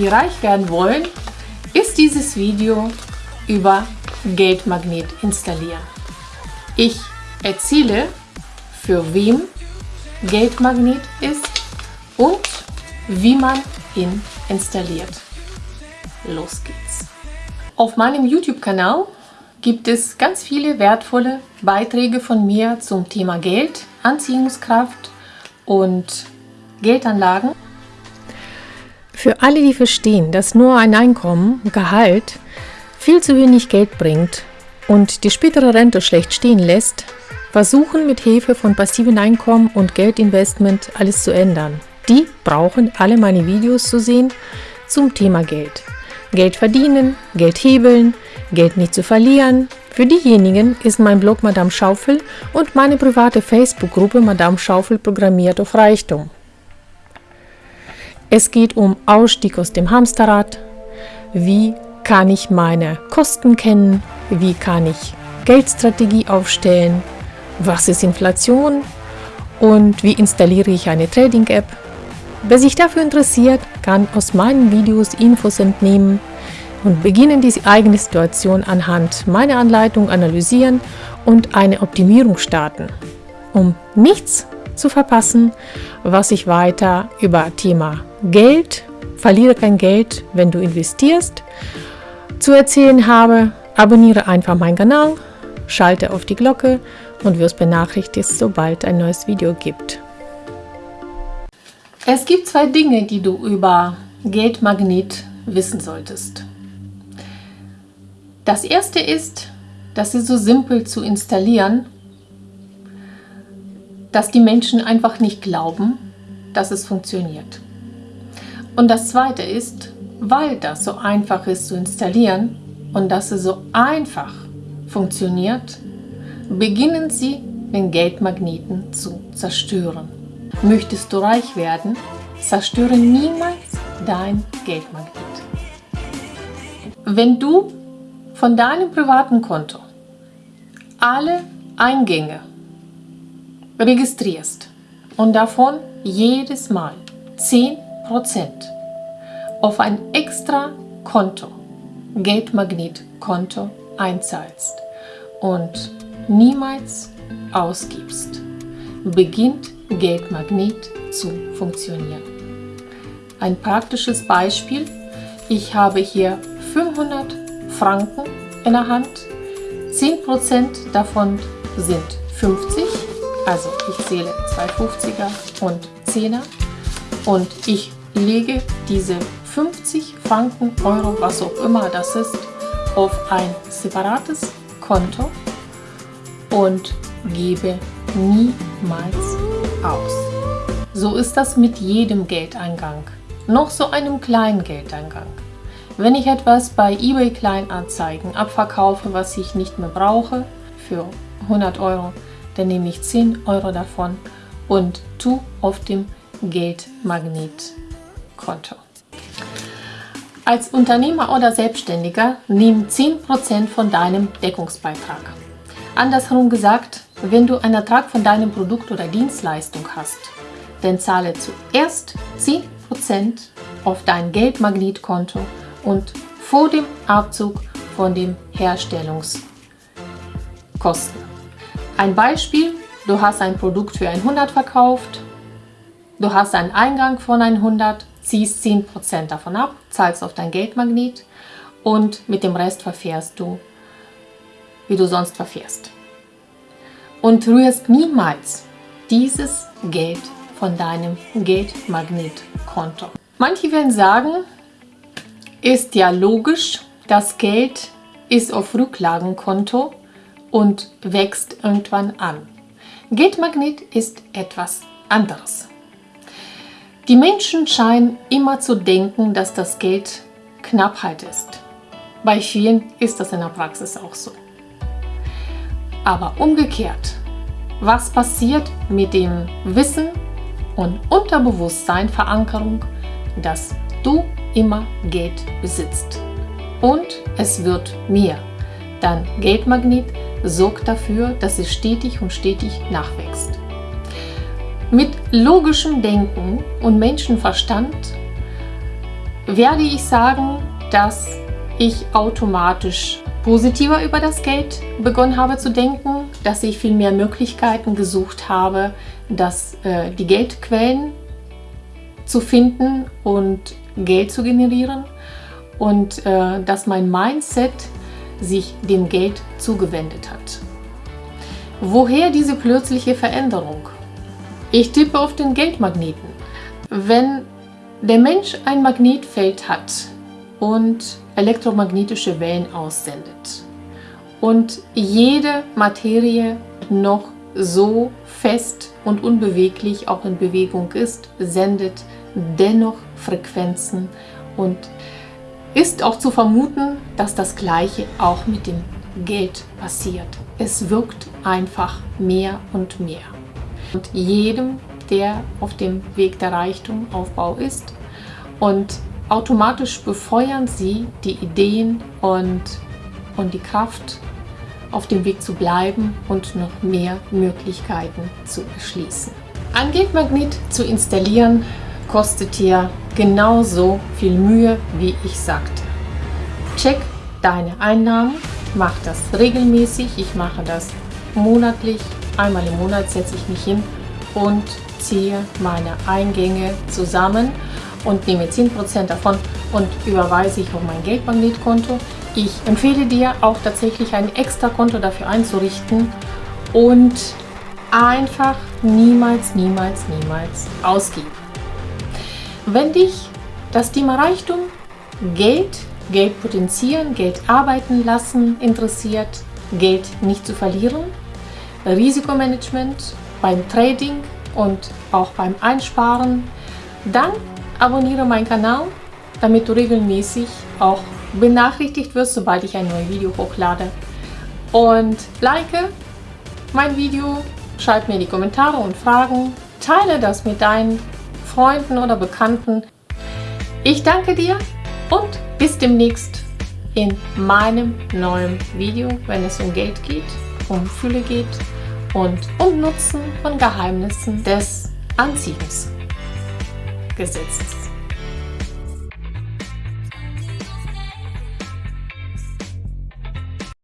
die reich werden wollen, ist dieses Video über Geldmagnet installieren. Ich erzähle, für wem Geldmagnet ist und wie man ihn installiert. Los geht's! Auf meinem YouTube-Kanal gibt es ganz viele wertvolle Beiträge von mir zum Thema Geld, Anziehungskraft und Geldanlagen. Für alle, die verstehen, dass nur ein Einkommen, Gehalt, viel zu wenig Geld bringt und die spätere Rente schlecht stehen lässt, versuchen mit Hilfe von passiven Einkommen und Geldinvestment alles zu ändern. Die brauchen alle meine Videos zu sehen zum Thema Geld. Geld verdienen, Geld hebeln, Geld nicht zu verlieren. Für diejenigen ist mein Blog Madame Schaufel und meine private Facebook-Gruppe Madame Schaufel programmiert auf Reichtum. Es geht um Ausstieg aus dem Hamsterrad. Wie kann ich meine Kosten kennen? Wie kann ich Geldstrategie aufstellen? Was ist Inflation? Und wie installiere ich eine Trading-App? Wer sich dafür interessiert, kann aus meinen Videos Infos entnehmen und beginnen die eigene Situation anhand meiner Anleitung analysieren und eine Optimierung starten, um nichts zu verpassen, was ich weiter über Thema Geld, verliere kein Geld, wenn du investierst, zu erzählen habe. Abonniere einfach meinen Kanal, schalte auf die Glocke und wirst benachrichtigt, sobald ein neues Video gibt. Es gibt zwei Dinge, die du über Geldmagnet wissen solltest. Das erste ist, dass sie so simpel zu installieren, dass die Menschen einfach nicht glauben, dass es funktioniert. Und das zweite ist, weil das so einfach ist zu installieren und dass es so einfach funktioniert, beginnen sie den Geldmagneten zu zerstören. Möchtest du reich werden, zerstöre niemals dein Geldmagnet. Wenn du von deinem privaten Konto alle Eingänge registrierst und davon jedes Mal 10% auf ein extra Konto, Geldmagnetkonto einzahlst und niemals ausgibst, beginnt Geldmagnet zu funktionieren. Ein praktisches Beispiel. Ich habe hier 500 Franken in der Hand. 10% davon sind 50, also ich zähle 2 50er und 10er und ich lege diese 50 Franken, Euro, was auch immer das ist, auf ein separates Konto und gebe niemals aus. So ist das mit jedem Geldeingang, noch so einem kleinen Geldeingang. Wenn ich etwas bei eBay Kleinanzeigen abverkaufe, was ich nicht mehr brauche, für 100 Euro, dann nehme ich 10 Euro davon und tu auf dem Geldmagnetkonto. Als Unternehmer oder Selbstständiger nimm 10% von deinem Deckungsbeitrag. Andersherum gesagt, wenn du einen Ertrag von deinem Produkt oder Dienstleistung hast, dann zahle zuerst 10% auf dein Geldmagnetkonto und vor dem Abzug von den Herstellungskosten. Ein Beispiel, du hast ein Produkt für 100 verkauft, du hast einen Eingang von 100, ziehst 10% davon ab, zahlst auf dein Geldmagnet und mit dem Rest verfährst du, wie du sonst verfährst und rührst niemals dieses Geld von deinem Geldmagnetkonto. Manche werden sagen, ist ja logisch, das Geld ist auf Rücklagenkonto und wächst irgendwann an. Geldmagnet ist etwas anderes. Die Menschen scheinen immer zu denken, dass das Geld Knappheit ist. Bei vielen ist das in der Praxis auch so. Aber umgekehrt, was passiert mit dem Wissen und Unterbewusstsein Verankerung, dass du immer Geld besitzt? Und es wird mehr. Dann Geldmagnet sorgt dafür, dass es stetig und stetig nachwächst. Mit logischem Denken und Menschenverstand werde ich sagen, dass ich automatisch positiver über das Geld begonnen habe zu denken, dass ich viel mehr Möglichkeiten gesucht habe, dass äh, die Geldquellen zu finden und Geld zu generieren und äh, dass mein Mindset sich dem Geld zugewendet hat. Woher diese plötzliche Veränderung? Ich tippe auf den Geldmagneten. Wenn der Mensch ein Magnetfeld hat und elektromagnetische Wellen aussendet und jede Materie noch so fest und unbeweglich auch in Bewegung ist, sendet dennoch Frequenzen und ist auch zu vermuten, dass das Gleiche auch mit dem Geld passiert. Es wirkt einfach mehr und mehr. Und jedem, der auf dem Weg der Reichtumaufbau ist und automatisch befeuern sie die Ideen und, und die Kraft, auf dem Weg zu bleiben und noch mehr Möglichkeiten zu erschließen. Ein Geldmagnet zu installieren kostet dir genauso viel Mühe, wie ich sagte. Check deine Einnahmen, mach das regelmäßig, ich mache das monatlich, einmal im Monat setze ich mich hin und ziehe meine Eingänge zusammen und nehme 10% davon und überweise ich auf mein Geldmagnetkonto. Ich empfehle dir auch tatsächlich ein extra Konto dafür einzurichten und einfach niemals, niemals, niemals ausgeben. Wenn dich das Thema Reichtum, Geld, Geld potenzieren, Geld arbeiten lassen interessiert, Geld nicht zu verlieren, Risikomanagement beim Trading und auch beim Einsparen, dann abonniere meinen Kanal, damit du regelmäßig auch benachrichtigt wirst, sobald ich ein neues Video hochlade. Und like mein Video, schreib mir die Kommentare und Fragen, teile das mit deinen Freunden oder Bekannten. Ich danke dir und bis demnächst in meinem neuen Video, wenn es um Geld geht, um Fülle geht und um Nutzen von Geheimnissen des Anziehungsgesetzes.